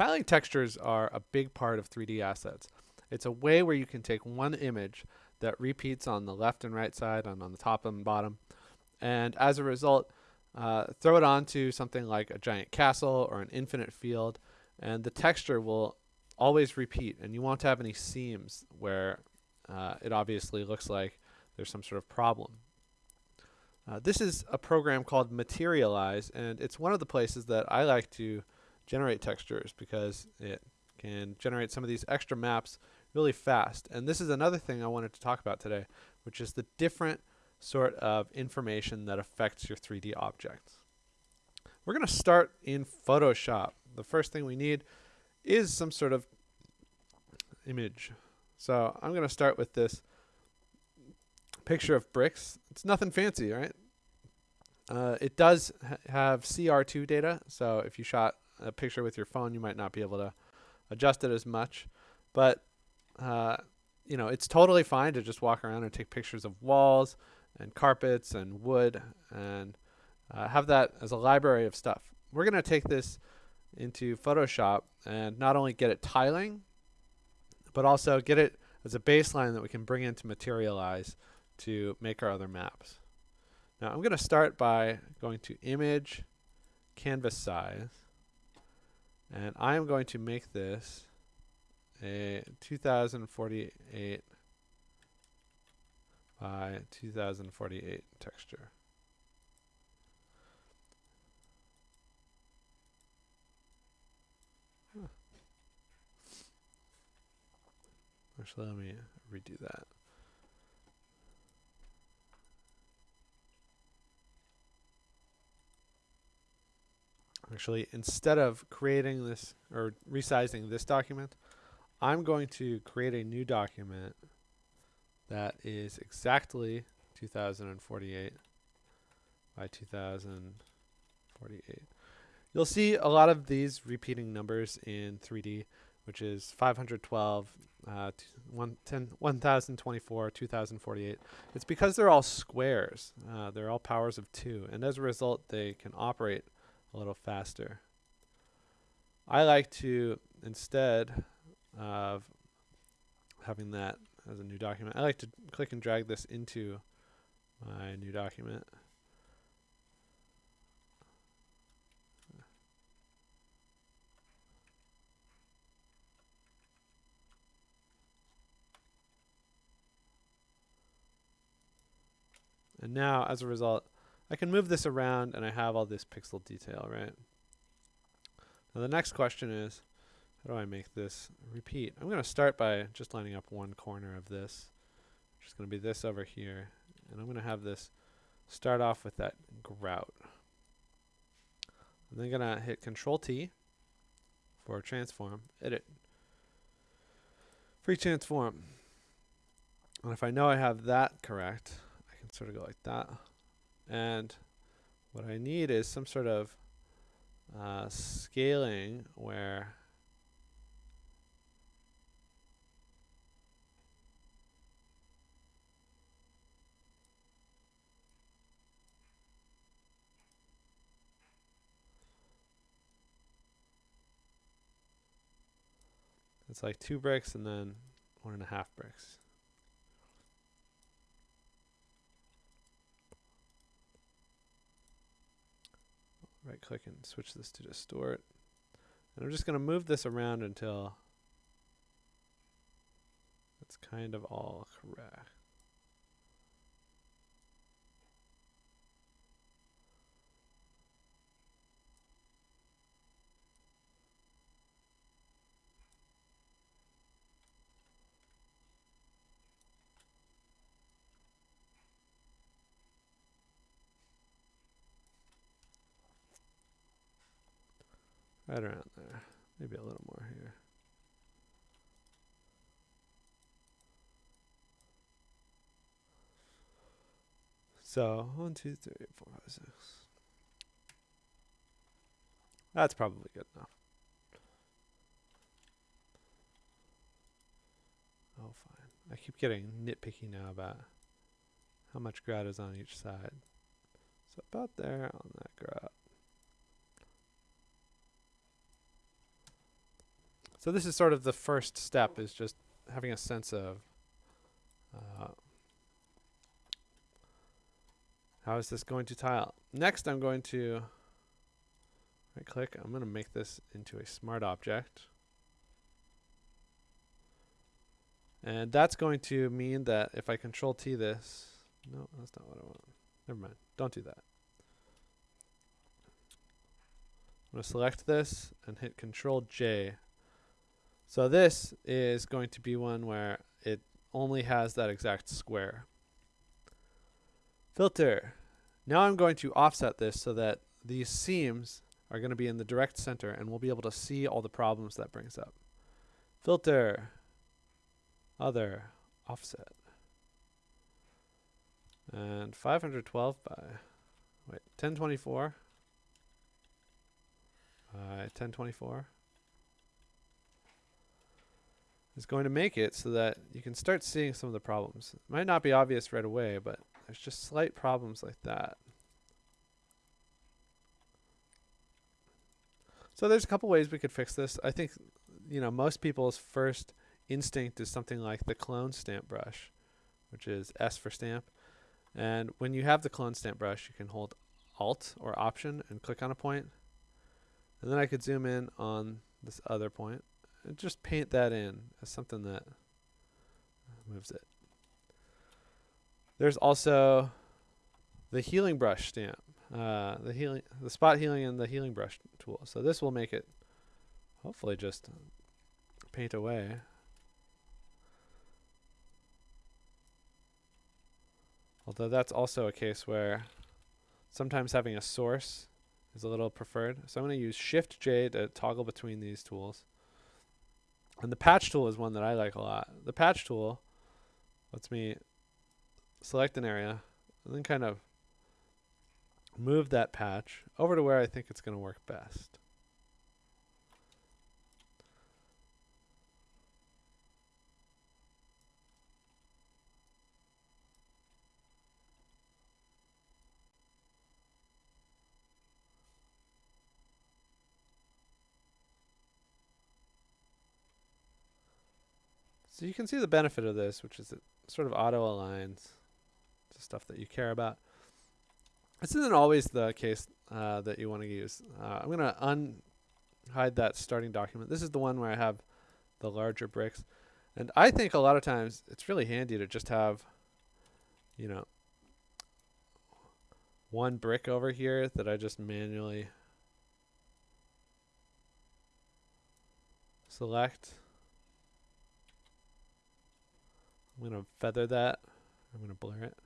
Tiling textures are a big part of 3D assets. It's a way where you can take one image that repeats on the left and right side and on the top and bottom, and as a result, uh, throw it onto something like a giant castle or an infinite field, and the texture will always repeat, and you won't have any seams where uh, it obviously looks like there's some sort of problem. Uh, this is a program called Materialize, and it's one of the places that I like to generate textures because it can generate some of these extra maps really fast. And this is another thing I wanted to talk about today, which is the different sort of information that affects your 3D objects. We're going to start in Photoshop. The first thing we need is some sort of image. So I'm going to start with this picture of bricks. It's nothing fancy, right? Uh, it does ha have CR2 data, so if you shot a picture with your phone, you might not be able to adjust it as much. But uh, you know, it's totally fine to just walk around and take pictures of walls and carpets and wood and uh, have that as a library of stuff. We're going to take this into Photoshop and not only get it tiling, but also get it as a baseline that we can bring into Materialize to make our other maps. Now I'm going to start by going to Image, Canvas Size, and I am going to make this a 2048 by 2048 texture. Actually, let me redo that. Actually, instead of creating this or resizing this document, I'm going to create a new document that is exactly 2048 by 2048. You'll see a lot of these repeating numbers in 3D, which is 512, uh, 1024, 2048. It's because they're all squares. Uh, they're all powers of 2, and as a result, they can operate a little faster. I like to, instead of having that as a new document, I like to click and drag this into my new document. And now, as a result, I can move this around and I have all this pixel detail, right? Now the next question is, how do I make this repeat? I'm going to start by just lining up one corner of this, which is going to be this over here. And I'm going to have this start off with that grout. I'm then going to hit Control T for transform, edit, free transform. And if I know I have that correct, I can sort of go like that. And what I need is some sort of uh, scaling where it's like two bricks and then one and a half bricks. Right click and switch this to distort. And I'm just going to move this around until it's kind of all correct. Right around there. Maybe a little more here. So, one, two, three, four, five, six. That's probably good enough. Oh, fine. I keep getting nitpicky now about how much grout is on each side. So about there on that grout. So this is sort of the first step is just having a sense of uh, how is this going to tile. Next I'm going to right click, I'm going to make this into a smart object. And that's going to mean that if I control T this, no, that's not what I want. Never mind, don't do that. I'm going to select this and hit control J. So this is going to be one where it only has that exact square. Filter. Now I'm going to offset this so that these seams are going to be in the direct center and we'll be able to see all the problems that brings up. Filter. Other. Offset. And 512 by, wait, 1024 by 1024 is going to make it so that you can start seeing some of the problems. It might not be obvious right away, but there's just slight problems like that. So there's a couple ways we could fix this. I think, you know, most people's first instinct is something like the clone stamp brush, which is S for stamp. And when you have the clone stamp brush, you can hold Alt or Option and click on a point. And then I could zoom in on this other point just paint that in as something that moves it. There's also the healing brush stamp, uh, the healing, the spot healing and the healing brush tool. So this will make it hopefully just paint away. Although that's also a case where sometimes having a source is a little preferred. So I'm going to use Shift J to toggle between these tools. And the patch tool is one that I like a lot. The patch tool lets me select an area and then kind of move that patch over to where I think it's going to work best. So you can see the benefit of this, which is it sort of auto aligns to stuff that you care about. This isn't always the case uh, that you want to use. Uh, I'm going to unhide that starting document. This is the one where I have the larger bricks. And I think a lot of times it's really handy to just have, you know, one brick over here that I just manually select. I'm going to feather that. I'm going to blur it.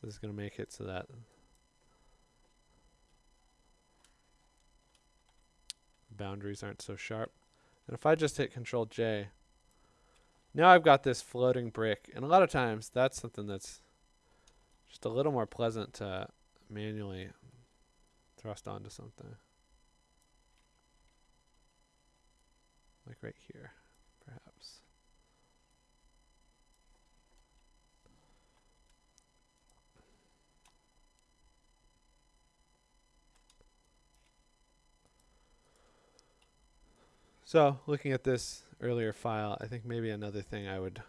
So this is going to make it so that boundaries aren't so sharp. And if I just hit Control J, now I've got this floating brick. And a lot of times that's something that's just a little more pleasant to manually thrust onto something. Like right here. So looking at this earlier file, I think maybe another thing I would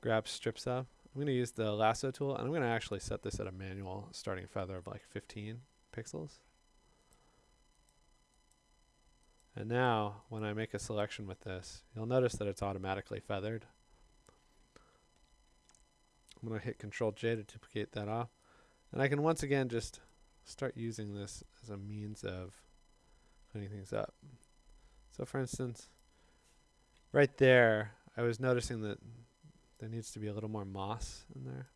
grab strips of. I'm going to use the lasso tool and I'm going to actually set this at a manual starting feather of like 15 pixels. And now when I make a selection with this, you'll notice that it's automatically feathered. I'm going to hit Control J to duplicate that off. And I can once again just start using this as a means of cleaning things up. So for instance, right there, I was noticing that there needs to be a little more moss in there.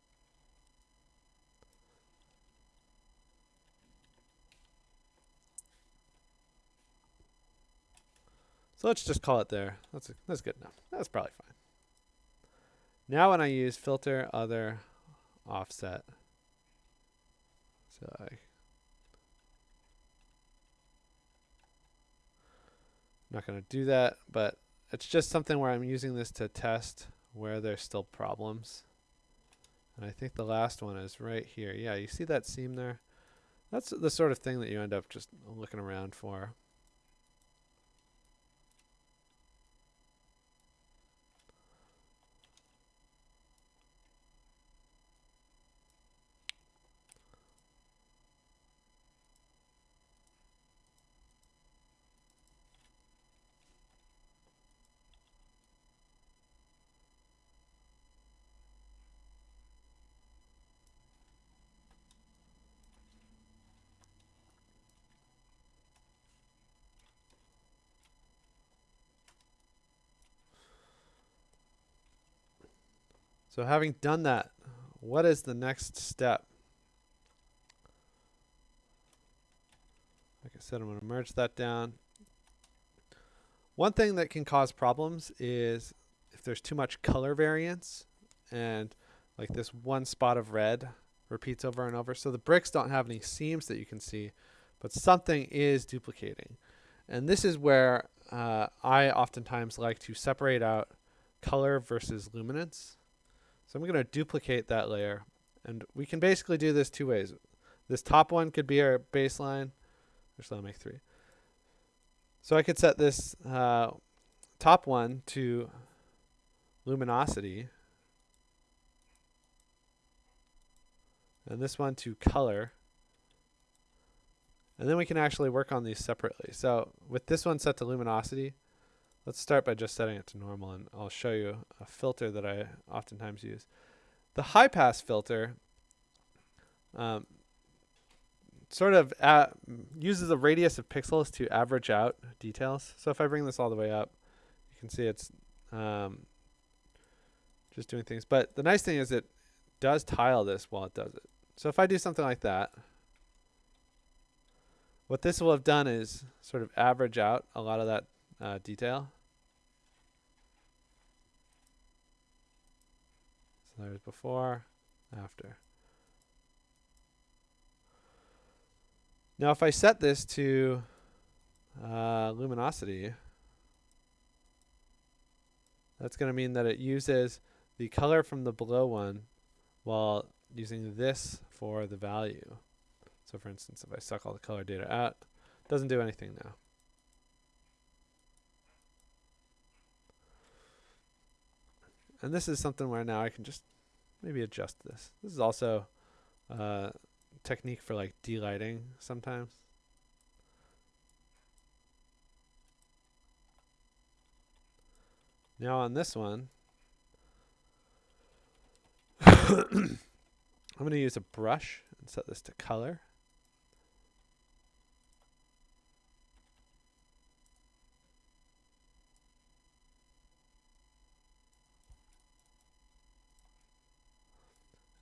So let's just call it there. That's, a, that's good enough. That's probably fine. Now when I use filter other offset, so I I'm not going to do that, but it's just something where I'm using this to test where there's still problems. And I think the last one is right here. Yeah, you see that seam there? That's the sort of thing that you end up just looking around for. So having done that, what is the next step? Like I said, I'm going to merge that down. One thing that can cause problems is if there's too much color variance and like this one spot of red repeats over and over. So the bricks don't have any seams that you can see, but something is duplicating. And this is where uh, I oftentimes like to separate out color versus luminance. So I'm going to duplicate that layer. And we can basically do this two ways. This top one could be our baseline. Actually, I'll make three. So I could set this uh, top one to luminosity. And this one to color. And then we can actually work on these separately. So with this one set to luminosity, let's start by just setting it to normal and I'll show you a filter that I oftentimes use. The high pass filter um, sort of at, uses a radius of pixels to average out details. So if I bring this all the way up, you can see it's um, just doing things. But the nice thing is it does tile this while it does it. So if I do something like that, what this will have done is sort of average out a lot of that uh, detail. So there's before, after. Now if I set this to uh, luminosity, that's going to mean that it uses the color from the below one while using this for the value. So for instance, if I suck all the color data out, it doesn't do anything now. And this is something where now I can just maybe adjust this. This is also a uh, technique for like delighting sometimes. Now on this one, I'm going to use a brush and set this to color.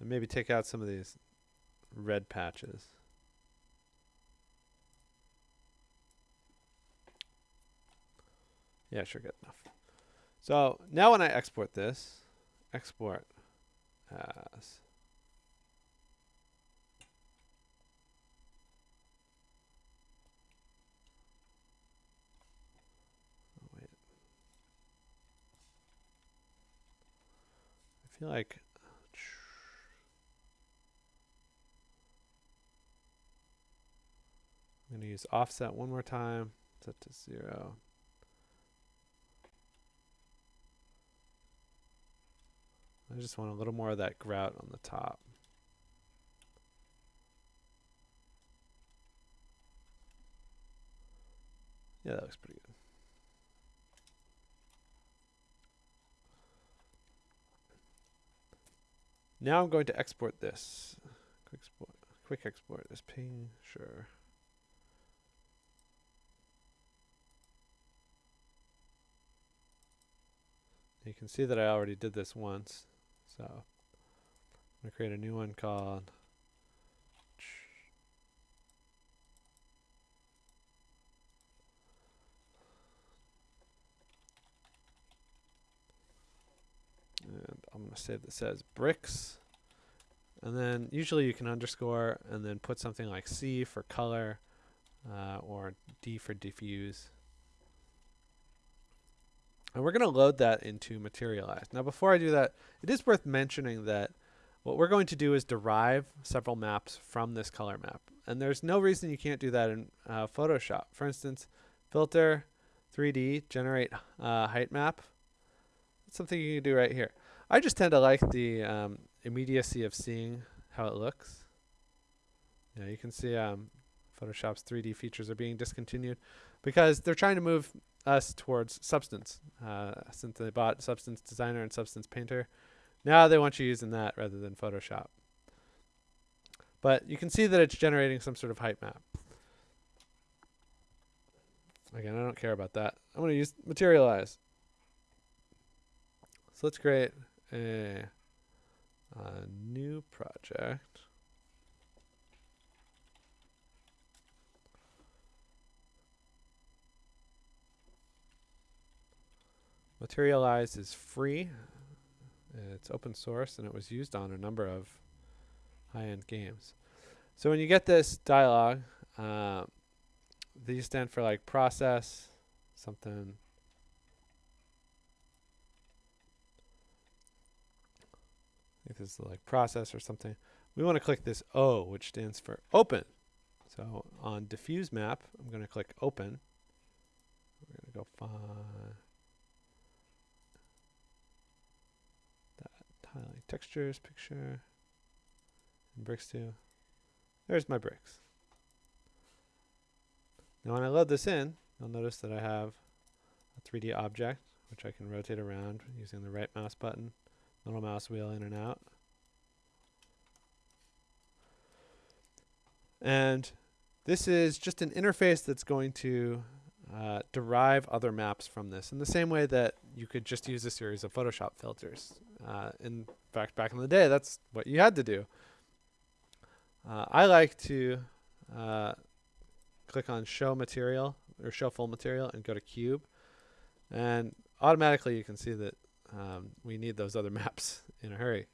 And maybe take out some of these red patches. Yeah, sure, good enough. So now when I export this, export as oh, wait. I feel like I'm going to use offset one more time, set to zero. I just want a little more of that grout on the top. Yeah, that looks pretty good. Now I'm going to export this. Quick export, quick export as ping, sure. You can see that I already did this once. So I'm going to create a new one called and I'm going to save that says bricks and then usually you can underscore and then put something like C for color uh, or D for diffuse and we're going to load that into Materialize. Now, before I do that, it is worth mentioning that what we're going to do is derive several maps from this color map. And there's no reason you can't do that in uh, Photoshop. For instance, filter 3D, generate uh, height map. That's something you can do right here. I just tend to like the um, immediacy of seeing how it looks. Yeah, you can see um, Photoshop's 3D features are being discontinued because they're trying to move us towards Substance. Uh, since they bought Substance Designer and Substance Painter, now they want you using that rather than Photoshop. But you can see that it's generating some sort of height map. Again, I don't care about that. I'm going to use Materialize. So let's create a uh, new project. Materialize is free. It's open source and it was used on a number of high-end games. So when you get this dialog, uh, these stand for like process, something. I think this is like process or something. We want to click this O, which stands for open. So on diffuse map, I'm going to click open. We're going to go find highlight textures, picture, and bricks too. There's my bricks. Now when I load this in, you'll notice that I have a 3D object, which I can rotate around using the right mouse button, little mouse wheel in and out. And this is just an interface that's going to uh, derive other maps from this in the same way that you could just use a series of Photoshop filters. Uh, in fact, back in the day, that's what you had to do. Uh, I like to uh, click on Show Material or Show Full Material and go to Cube. And automatically you can see that um, we need those other maps in a hurry.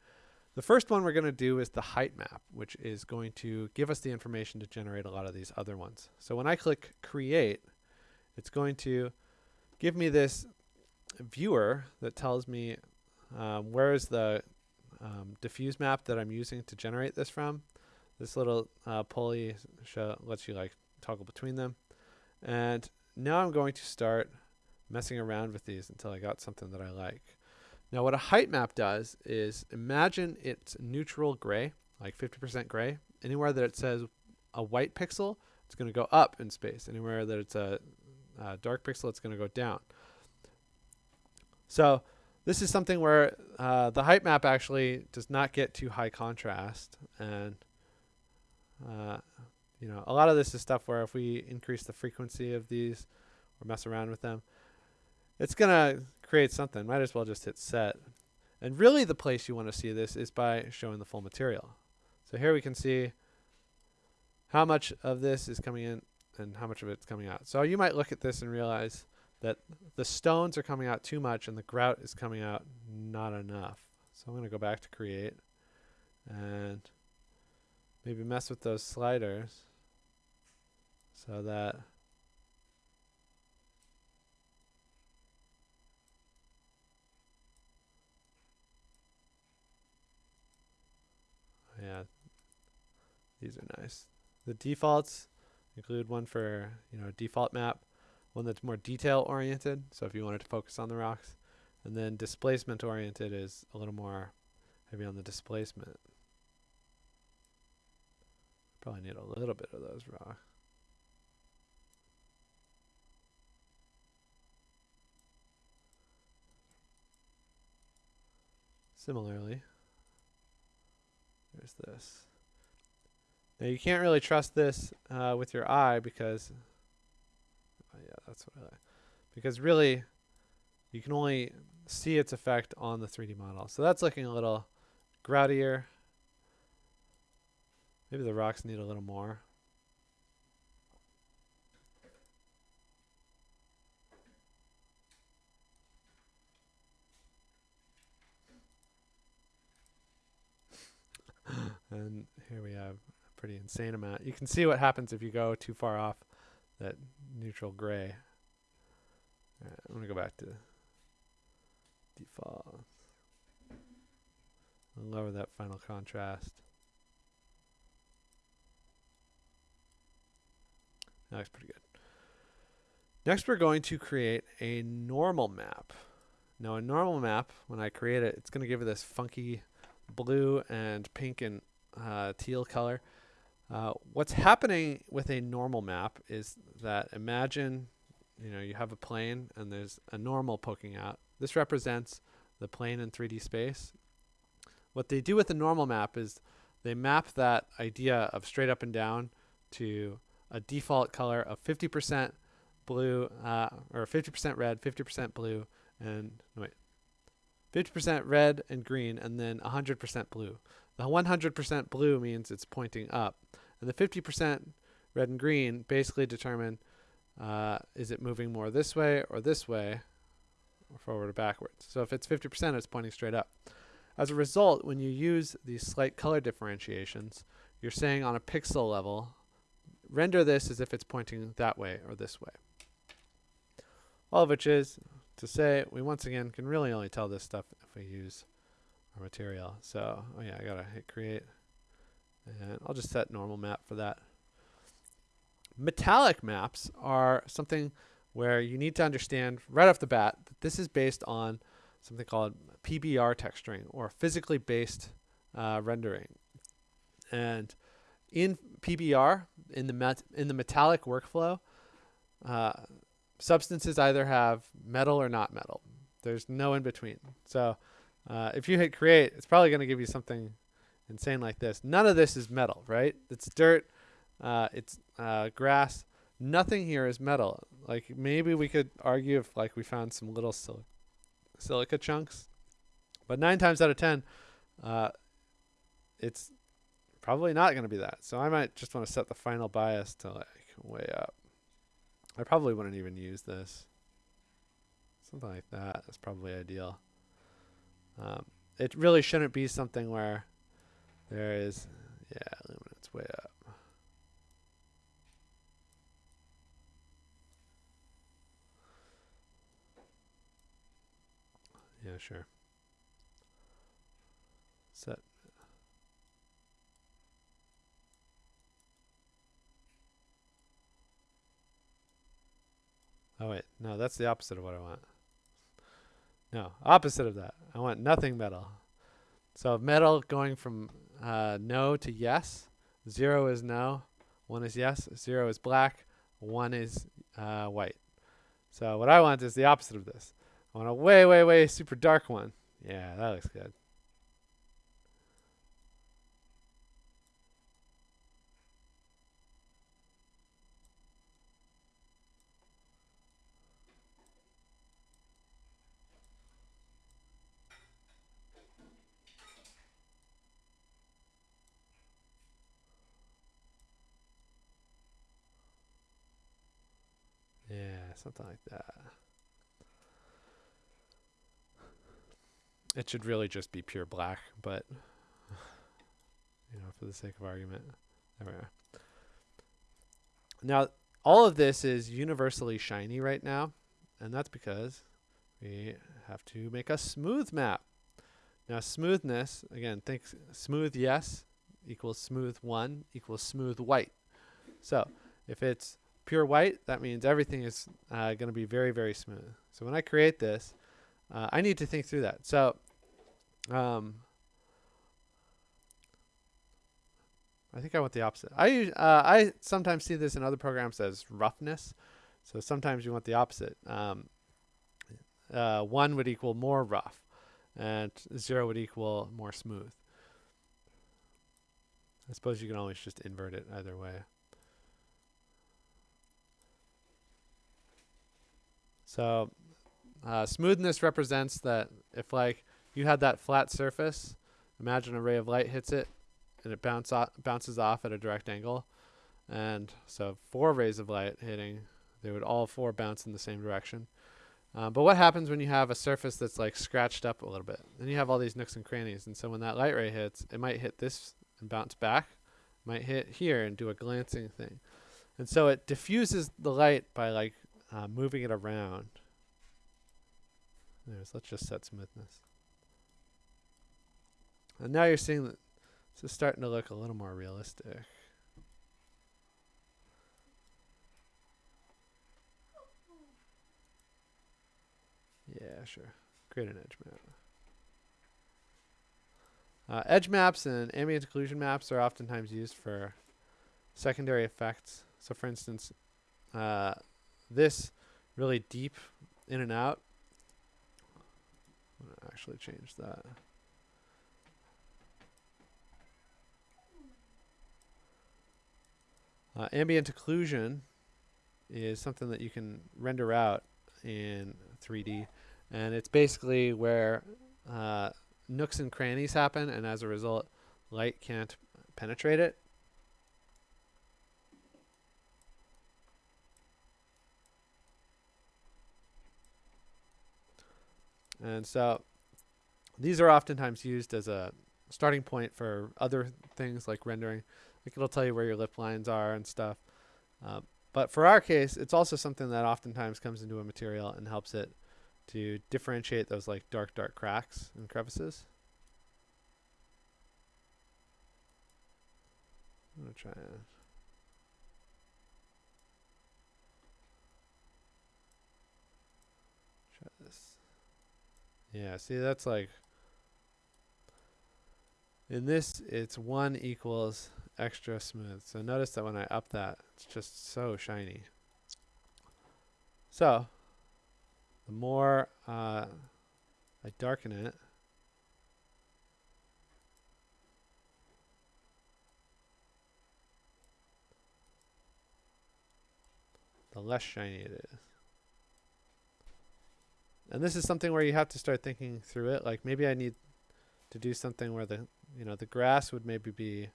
The first one we're going to do is the height map, which is going to give us the information to generate a lot of these other ones. So when I click Create, it's going to give me this viewer that tells me um, where is the um, diffuse map that I'm using to generate this from. This little uh, pulley lets you like toggle between them. And now I'm going to start messing around with these until I got something that I like. Now what a height map does is imagine it's neutral gray, like 50% gray. Anywhere that it says a white pixel, it's going to go up in space. Anywhere that it's a uh, dark pixel, it's going to go down. So this is something where uh, the height map actually does not get too high contrast. And, uh, you know, a lot of this is stuff where if we increase the frequency of these or mess around with them, it's going to create something. Might as well just hit set. And really the place you want to see this is by showing the full material. So here we can see how much of this is coming in and how much of it's coming out. So you might look at this and realize that the stones are coming out too much and the grout is coming out not enough. So I'm going to go back to create and maybe mess with those sliders so that yeah these are nice the defaults include one for you know default map, one that's more detail oriented. So if you wanted to focus on the rocks, and then displacement oriented is a little more heavy on the displacement. Probably need a little bit of those rocks. Similarly, there's this. Now you can't really trust this uh, with your eye because, oh yeah, that's what I. Because really, you can only see its effect on the 3D model. So that's looking a little groutier. Maybe the rocks need a little more. and here we have pretty insane amount. You can see what happens if you go too far off that neutral gray. Right, I'm going to go back to default. Lower that final contrast. That looks pretty good. Next, we're going to create a normal map. Now, a normal map, when I create it, it's going to give it this funky blue and pink and uh, teal color. Uh, what's happening with a normal map is that imagine, you know, you have a plane and there's a normal poking out. This represents the plane in 3D space. What they do with a normal map is they map that idea of straight up and down to a default color of 50% blue, uh, or 50% red, 50% blue, and wait, 50% red and green, and then 100% blue. The 100% blue means it's pointing up, and the 50% red and green basically determine uh, is it moving more this way or this way, or forward or backwards. So if it's 50%, it's pointing straight up. As a result, when you use these slight color differentiations, you're saying on a pixel level, render this as if it's pointing that way or this way. All of which is to say we once again can really only tell this stuff if we use our material. So, oh yeah, I gotta hit create. And I'll just set normal map for that. Metallic maps are something where you need to understand right off the bat that this is based on something called PBR texturing or physically based uh, rendering. And in PBR, in the met in the metallic workflow, uh, substances either have metal or not metal. There's no in between. So uh, if you hit create, it's probably going to give you something insane like this. None of this is metal, right? It's dirt, uh, it's uh, grass. Nothing here is metal. Like maybe we could argue if like we found some little sil silica chunks, but nine times out of ten, uh, it's probably not going to be that. So I might just want to set the final bias to like way up. I probably wouldn't even use this. Something like that is probably ideal. Um, it really shouldn't be something where there is, yeah, luminance way up. Yeah, sure. Set. Oh wait, no, that's the opposite of what I want. No, opposite of that. I want nothing metal. So metal going from uh, no to yes. Zero is no. One is yes. Zero is black. One is uh, white. So what I want is the opposite of this. I want a way, way, way super dark one. Yeah, that looks good. Yeah, something like that. It should really just be pure black, but you know, for the sake of argument, there we are. Now, all of this is universally shiny right now, and that's because we have to make a smooth map. Now, smoothness, again, think smooth yes equals smooth 1 equals smooth white. So, if it's pure white, that means everything is uh, going to be very, very smooth. So when I create this, uh, I need to think through that. So um, I think I want the opposite. I uh, I sometimes see this in other programs as roughness. So sometimes you want the opposite. Um, uh, one would equal more rough, and zero would equal more smooth. I suppose you can always just invert it either way. So uh, smoothness represents that if like you had that flat surface, imagine a ray of light hits it and it bounce off, bounces off at a direct angle. And so four rays of light hitting, they would all four bounce in the same direction. Uh, but what happens when you have a surface that's like scratched up a little bit? Then you have all these nooks and crannies. And so when that light ray hits, it might hit this and bounce back, might hit here and do a glancing thing. And so it diffuses the light by like uh, moving it around. Let's just set smoothness. And now you're seeing that this is starting to look a little more realistic. Yeah, sure. Create an edge map. Uh, edge maps and ambient occlusion maps are oftentimes used for secondary effects. So for instance, uh, this really deep in and out. I'm gonna actually change that. Uh, ambient occlusion is something that you can render out in 3D, and it's basically where uh, nooks and crannies happen, and as a result, light can't penetrate it. And so these are oftentimes used as a starting point for other things like rendering. Like it'll tell you where your lip lines are and stuff. Uh, but for our case, it's also something that oftentimes comes into a material and helps it to differentiate those like dark, dark cracks and crevices. I'm to try and Yeah, see that's like in this it's 1 equals extra smooth. So notice that when I up that, it's just so shiny. So the more uh, I darken it, the less shiny it is. And this is something where you have to start thinking through it. Like maybe I need to do something where the you know the grass would maybe be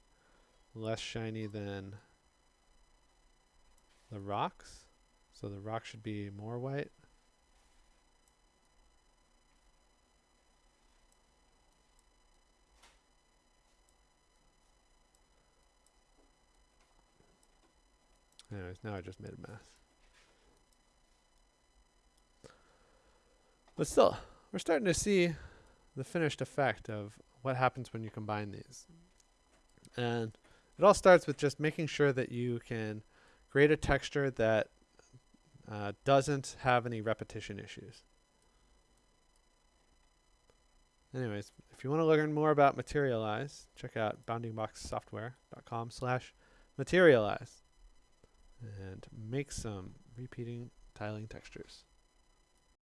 less shiny than the rocks. So the rock should be more white. Anyways, now I just made a mess. But still, we're starting to see the finished effect of what happens when you combine these. And it all starts with just making sure that you can create a texture that uh, doesn't have any repetition issues. Anyways, if you want to learn more about Materialize, check out boundingboxsoftware.com slash materialize and make some repeating tiling textures.